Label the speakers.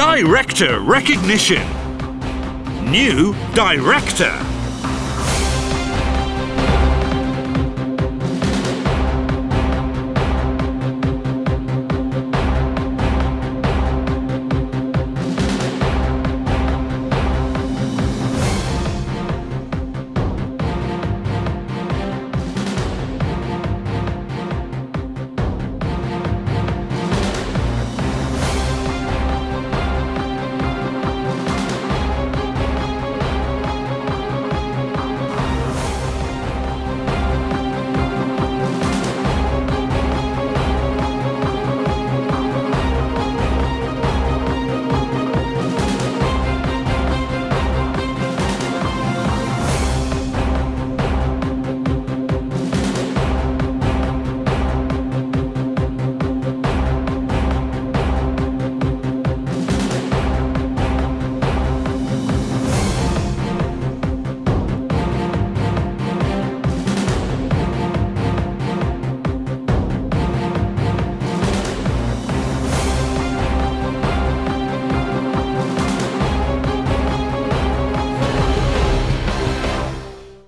Speaker 1: Director recognition. New Director.